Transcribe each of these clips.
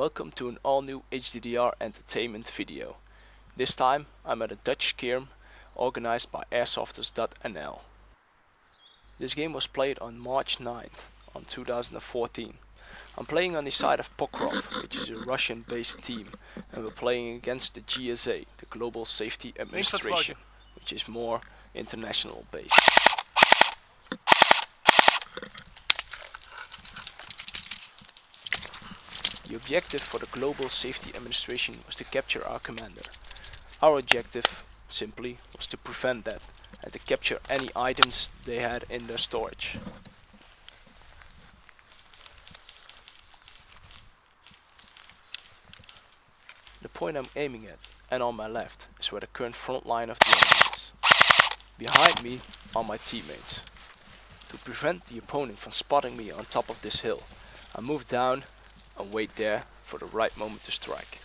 Welcome to an all new HDDR entertainment video. This time I'm at a Dutch skirm organized by airsofters.nl. This game was played on March 9th on 2014. I'm playing on the side of Pokrov, which is a Russian based team, and we're playing against the GSA, the Global Safety Administration, which is more international based. The objective for the Global Safety Administration was to capture our commander. Our objective, simply, was to prevent that and to capture any items they had in their storage. The point I'm aiming at, and on my left, is where the current front line of the enemy is. Behind me are my teammates. To prevent the opponent from spotting me on top of this hill, I move down and wait there for the right moment to strike.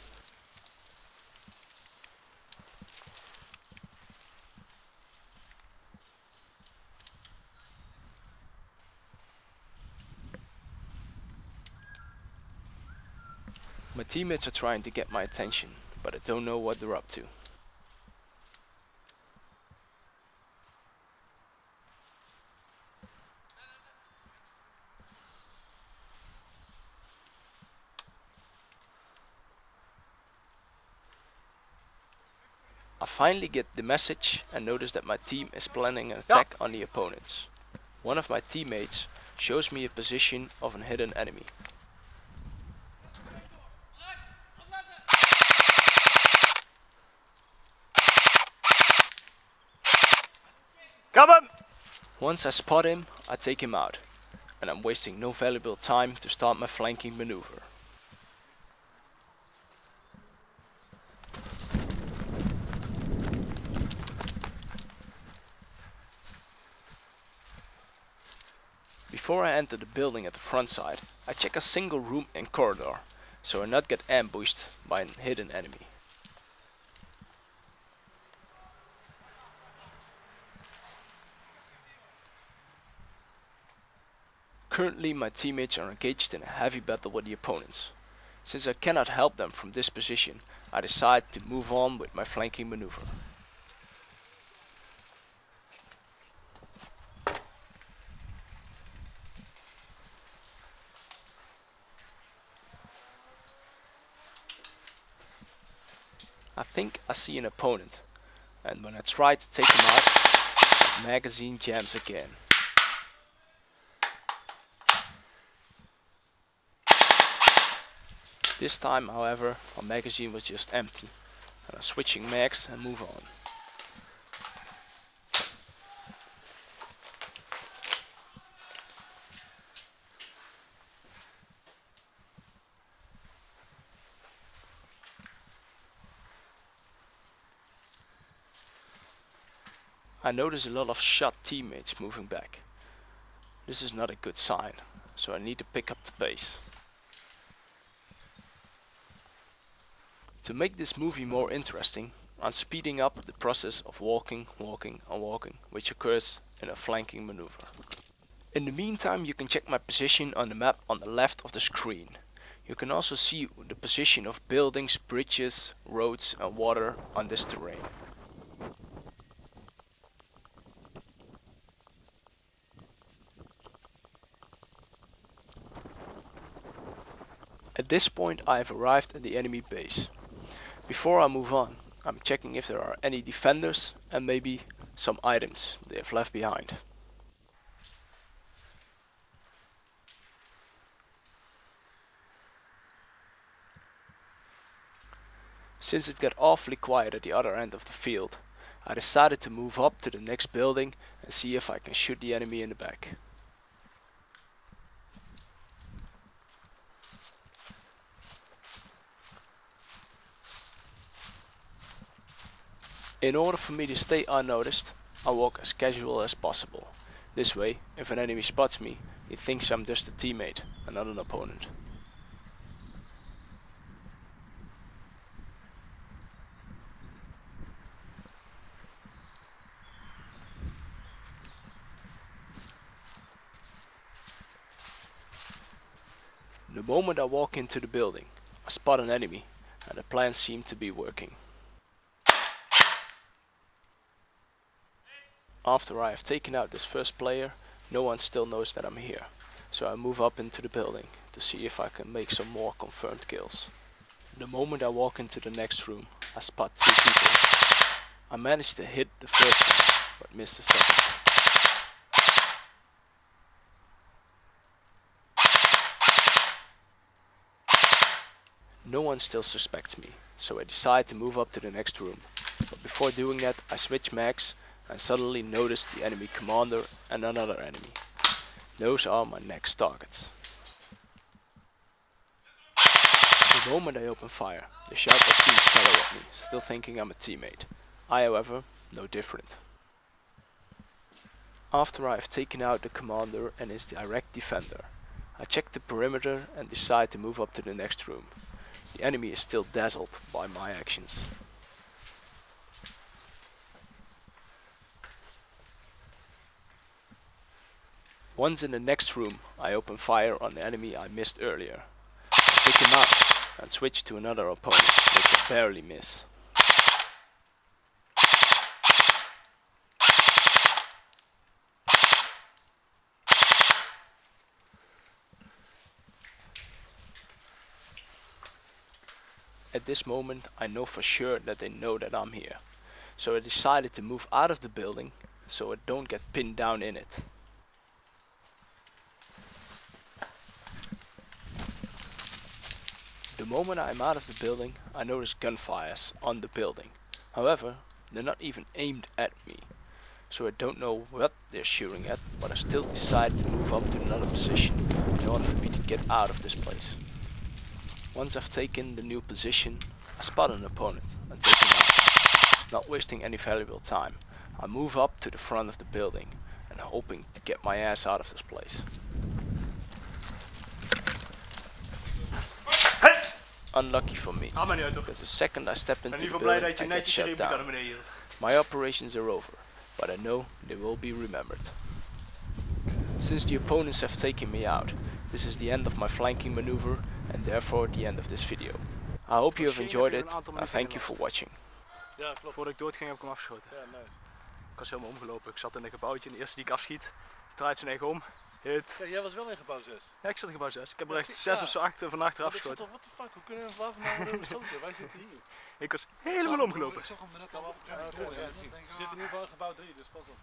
My teammates are trying to get my attention, but I don't know what they're up to. I finally get the message and notice that my team is planning an attack on the opponents. One of my teammates shows me a position of an hidden enemy. Come on! Once I spot him, I take him out, and I'm wasting no valuable time to start my flanking maneuver. Before I enter the building at the front side, I check a single room and corridor, so I not get ambushed by a hidden enemy. Currently my teammates are engaged in a heavy battle with the opponents. Since I cannot help them from this position, I decide to move on with my flanking maneuver. I think I see an opponent, and when I try to take him out, the magazine jams again. This time, however, my magazine was just empty, and I'm switching mags and move on. I notice a lot of shot teammates moving back. This is not a good sign, so I need to pick up the pace. To make this movie more interesting, I'm speeding up the process of walking, walking and walking, which occurs in a flanking maneuver. In the meantime you can check my position on the map on the left of the screen. You can also see the position of buildings, bridges, roads and water on this terrain. At this point I have arrived at the enemy base. Before I move on, I'm checking if there are any defenders and maybe some items they have left behind. Since it got awfully quiet at the other end of the field, I decided to move up to the next building and see if I can shoot the enemy in the back. In order for me to stay unnoticed, I walk as casual as possible. This way, if an enemy spots me, he thinks I'm just a teammate and not an opponent. The moment I walk into the building, I spot an enemy and the plan seemed to be working. After I have taken out this first player, no one still knows that I'm here. So I move up into the building to see if I can make some more confirmed kills. The moment I walk into the next room, I spot two people. I manage to hit the first one, but miss the second. No one still suspects me, so I decide to move up to the next room. But before doing that, I switch mags and suddenly notice the enemy commander and another enemy. Those are my next targets. The moment I open fire, the shout of teams fire at me, still thinking I'm a teammate. I, however, no different. After I have taken out the commander and his direct defender, I check the perimeter and decide to move up to the next room. The enemy is still dazzled by my actions. Once in the next room, I open fire on the enemy I missed earlier. Pick him up and switch to another opponent, which I barely miss. At this moment I know for sure that they know that I'm here. So I decided to move out of the building so I don't get pinned down in it. The moment I'm out of the building I notice gunfires on the building. However, they're not even aimed at me. So I don't know what they're shooting at, but I still decide to move up to another position in order for me to get out of this place. Once I've taken the new position, I spot an opponent and take him out. Not wasting any valuable time, I move up to the front of the building and hoping to get my ass out of this place. Unlucky for me, Ga maar niet uit toch? because the second I step into the ieder building, I get shut down. My operations are over, but I know they will be remembered. Since the opponents have taken me out, this is the end of my flanking maneuver and therefore the end of this video. I hope you have enjoyed it and thank you for watching. Ja, klopt. Voordat ik doodging heb ik hem afgeschoten. Ik was helemaal omgelopen. Ik zat in een gebouwtje en de eerste die ik afschiet, draait zijn eigen om. Hit. Ja, jij was wel in gebouw 6. Ja, ik zat in gebouw 6. Ik heb er echt zie- 6 ja. of zo 8 van achter Maar ik zat afgeschoten. what the fuck, hoe kunnen we waffen nou beschoten? Wij zitten hier. Ik was helemaal omgelopen. Ik zag hem net al. Ze zitten nu van gebouw 3, dus pas op.